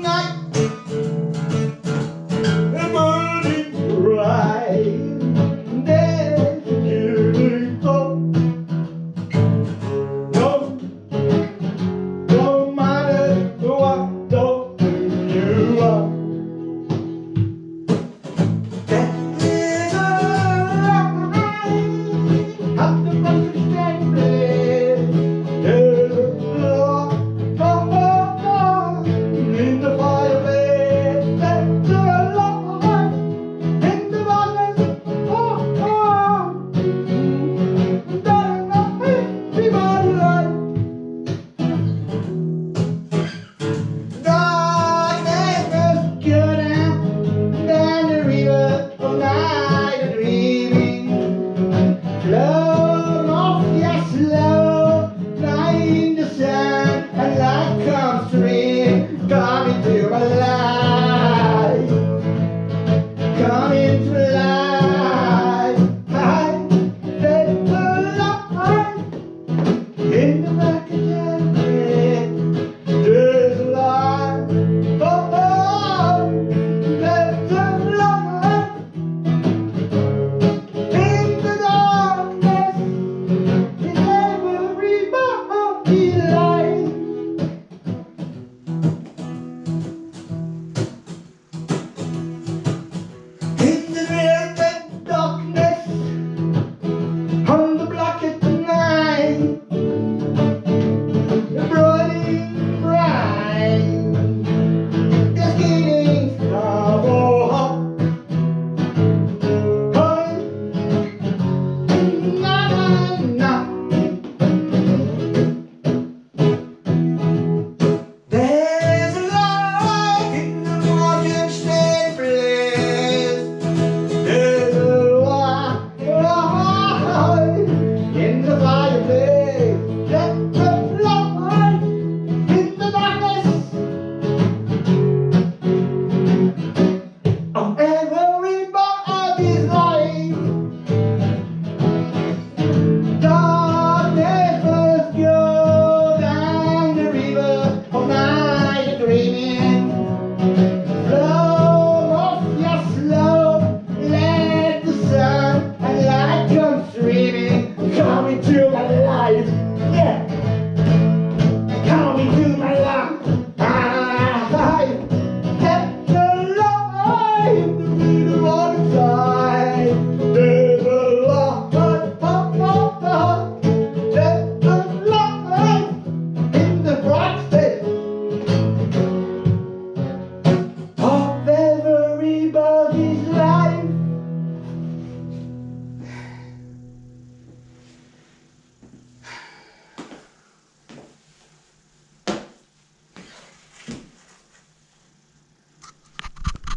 night. I'm dreaming, coming to my life.